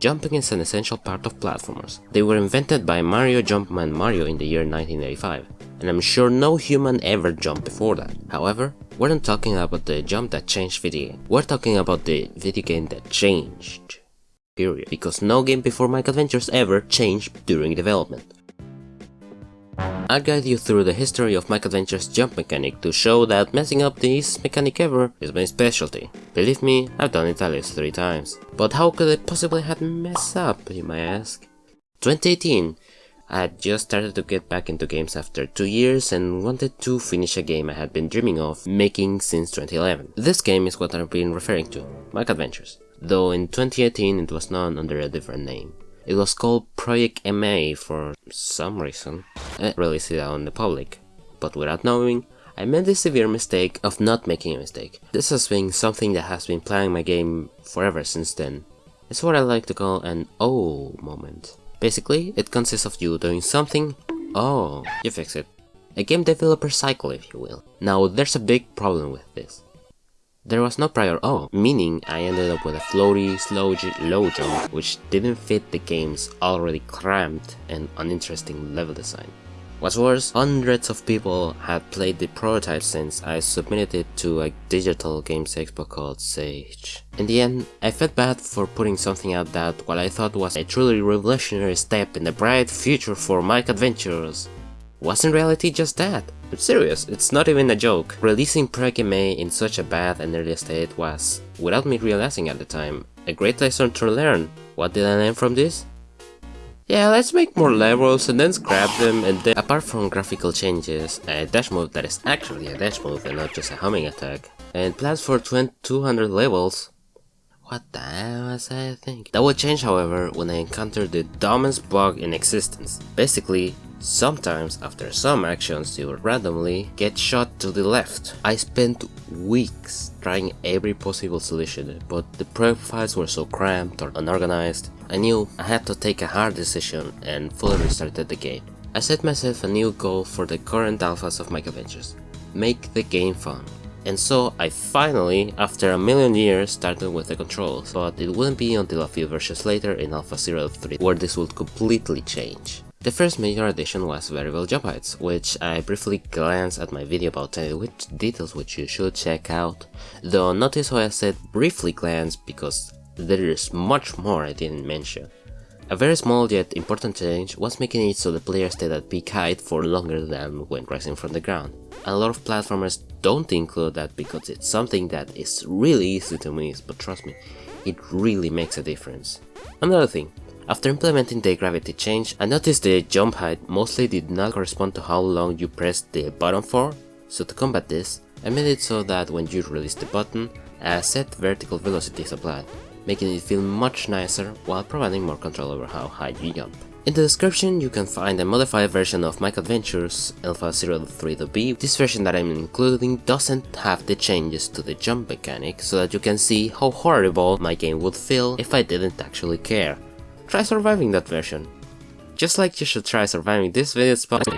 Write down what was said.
Jumping is an essential part of platformers. They were invented by Mario Jumpman Mario in the year 1985, and I'm sure no human ever jumped before that. However, we're not talking about the jump that changed video game. We're talking about the video game that changed. Period. Because no game before Mike Adventures ever changed during development. I'll guide you through the history of Mike Adventure's jump mechanic to show that messing up this mechanic ever is my specialty. Believe me, I've done it at least 3 times. But how could I possibly have messed up, you may ask? 2018 I had just started to get back into games after 2 years and wanted to finish a game I had been dreaming of making since 2011. This game is what I've been referring to, Mike Adventures, though in 2018 it was known under a different name. It was called Project MA for some reason. Eh, I released it out in the public, but without knowing, I made the severe mistake of not making a mistake. This has been something that has been playing my game forever since then. It's what I like to call an oh moment. Basically, it consists of you doing something, oh, you fix it. A game developer cycle if you will. Now there's a big problem with this. There was no prior oh, meaning I ended up with a floaty, slow low jump which didn't fit the game's already cramped and uninteresting level design. What's worse, hundreds of people had played the prototype since I submitted it to a digital games expo called Sage. In the end, I felt bad for putting something out that what I thought was a truly revolutionary step in the bright future for Mike Adventures was in reality just that. I'm serious, it's not even a joke. Releasing MA in such a bad and early state was, without me realizing at the time, a great lesson to learn. What did I learn from this? Yeah, let's make more levels and then scrap them and then apart from graphical changes, a dash move that is actually a dash move and not just a homing attack, and plans for 200 levels, what the hell was I thinking? That would change however when I encountered the dumbest bug in existence. Basically, Sometimes, after some actions, you randomly get shot to the left. I spent weeks trying every possible solution, but the profiles were so cramped or unorganized, I knew I had to take a hard decision and fully restarted the game. I set myself a new goal for the current alphas of Mike Adventures. Make the game fun. And so I finally, after a million years, started with the controls, but it wouldn't be until a few versions later in Alpha 03 where this would completely change. The first major addition was variable jump heights, which I briefly glanced at my video about which details which you should check out, though notice how I said briefly glance because there is much more I didn't mention. A very small yet important change was making it so the player stayed at peak height for longer than when rising from the ground. A lot of platformers don't include that because it's something that is really easy to miss, but trust me, it really makes a difference. Another thing, after implementing the gravity change, I noticed the jump height mostly did not correspond to how long you pressed the button for, so to combat this, I made it so that when you release the button, a set vertical velocity is applied, making it feel much nicer while providing more control over how high you jump. In the description you can find a modified version of Mike Adventures Alpha 03B. This version that I'm including doesn't have the changes to the jump mechanic so that you can see how horrible my game would feel if I didn't actually care. Try surviving that version. Just like you should try surviving this video spot.